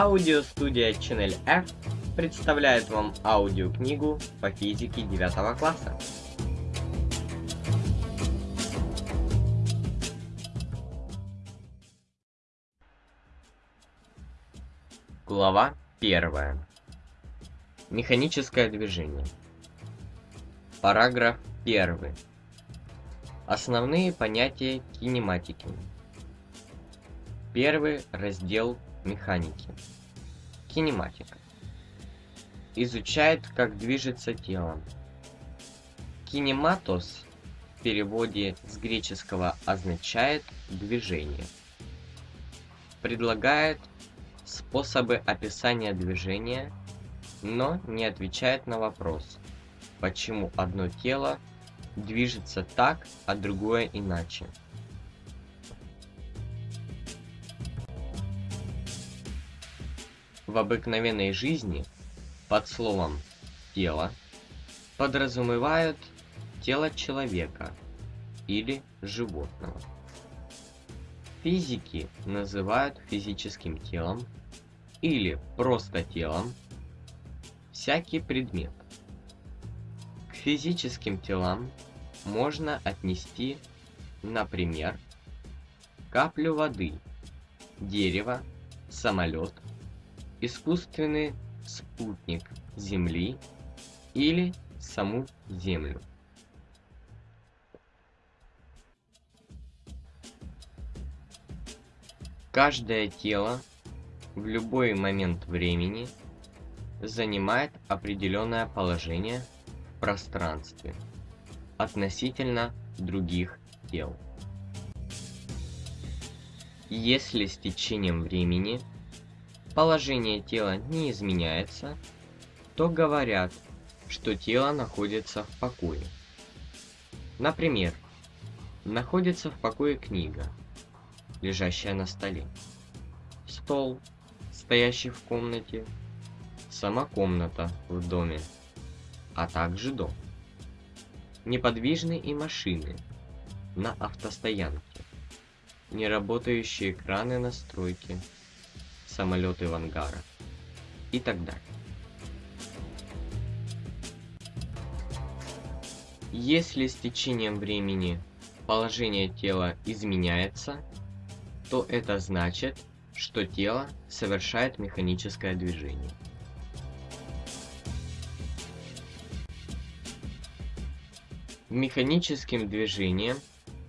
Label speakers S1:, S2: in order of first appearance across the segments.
S1: Аудиостудия Channel F представляет вам аудиокнигу по физике 9 класса. Глава 1. Механическое движение. Параграф 1. Основные понятия кинематики. Первый раздел механики. Кинематика. Изучает, как движется тело. Кинематос в переводе с греческого означает движение. Предлагает способы описания движения, но не отвечает на вопрос, почему одно тело движется так, а другое иначе. В обыкновенной жизни под словом «тело» подразумевают тело человека или животного. Физики называют физическим телом или просто телом всякий предмет. К физическим телам можно отнести, например, каплю воды, дерево, самолет – искусственный спутник Земли или саму Землю. Каждое тело в любой момент времени занимает определенное положение в пространстве относительно других тел. Если с течением времени положение тела не изменяется, то говорят, что тело находится в покое. Например, находится в покое книга, лежащая на столе, стол, стоящий в комнате, сама комната в доме, а также дом. Неподвижны и машины на автостоянке, неработающие экраны настройки, самолеты в ангарах и так далее. Если с течением времени положение тела изменяется, то это значит, что тело совершает механическое движение. Механическим движением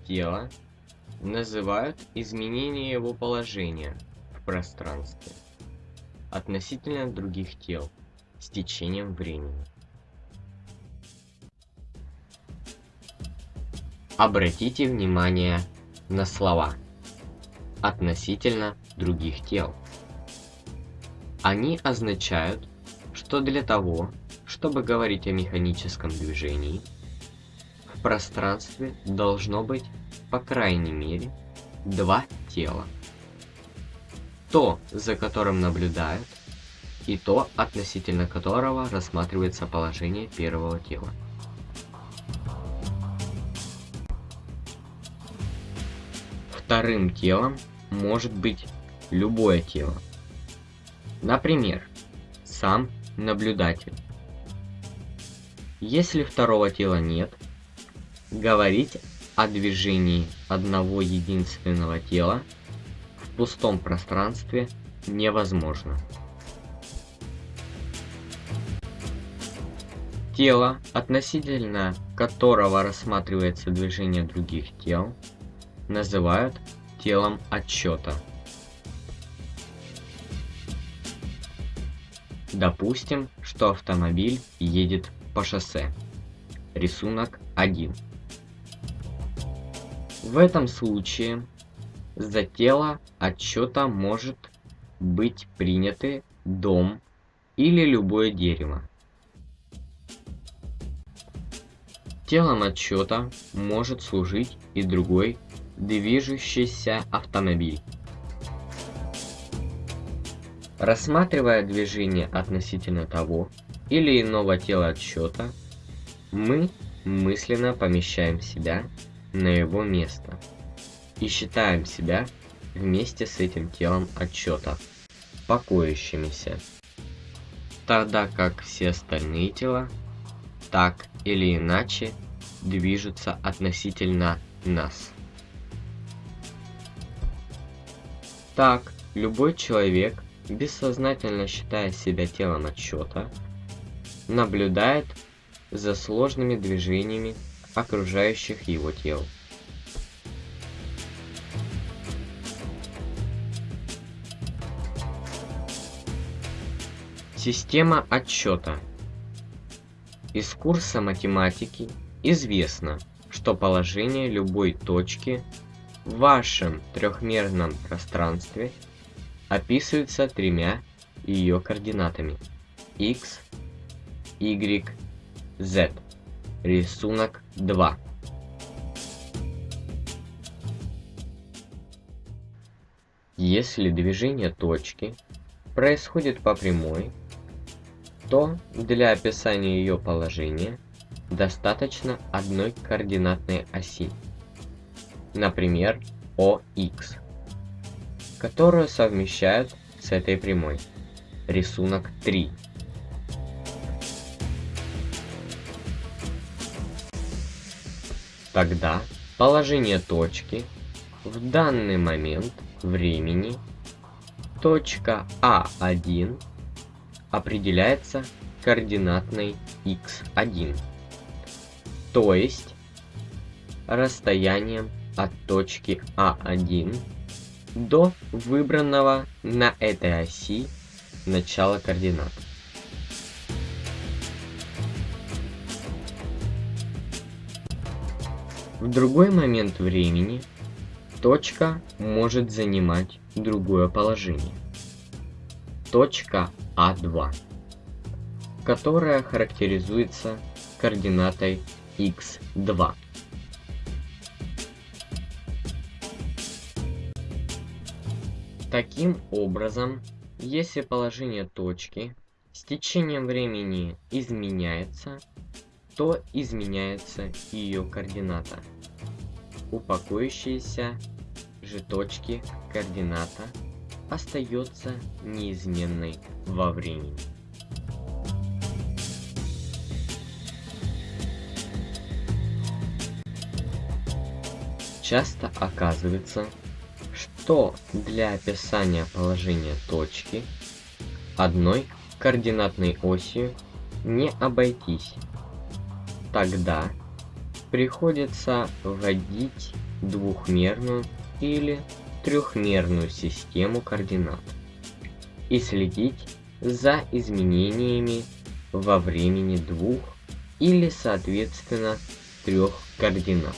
S1: тела называют изменение его положения – пространстве относительно других тел с течением времени. Обратите внимание на слова относительно других тел. Они означают, что для того, чтобы говорить о механическом движении, в пространстве должно быть по крайней мере два тела то, за которым наблюдают, и то, относительно которого рассматривается положение первого тела. Вторым телом может быть любое тело. Например, сам наблюдатель. Если второго тела нет, говорить о движении одного единственного тела – пустом пространстве невозможно. Тело, относительно которого рассматривается движение других тел, называют телом отчета. Допустим, что автомобиль едет по шоссе. Рисунок 1. В этом случае за тело отчета может быть приняты дом или любое дерево. Телом отчета может служить и другой движущийся автомобиль. Рассматривая движение относительно того или иного тела отсчета, мы мысленно помещаем себя на его место и считаем себя вместе с этим телом отчета. покоящимися, тогда как все остальные тела так или иначе движутся относительно нас. Так, любой человек, бессознательно считая себя телом отсчета, наблюдает за сложными движениями окружающих его тел. Система отсчета. Из курса математики известно, что положение любой точки в вашем трехмерном пространстве описывается тремя ее координатами x, y, z. Рисунок 2. Если движение точки происходит по прямой, то для описания ее положения достаточно одной координатной оси, например, ОХ, которую совмещают с этой прямой. Рисунок 3. Тогда положение точки в данный момент времени точка А1 определяется координатной x1, то есть расстоянием от точки А1 до выбранного на этой оси начала координат. В другой момент времени точка может занимать другое положение. Точка а2, которая характеризуется координатой x2. Таким образом, если положение точки с течением времени изменяется, то изменяется ее координата. Упакующиеся же точки координата остается неизменной во времени. Часто оказывается, что для описания положения точки одной координатной осью не обойтись. Тогда приходится вводить двухмерную или трехмерную систему координат и следить за изменениями во времени двух или соответственно трех координат.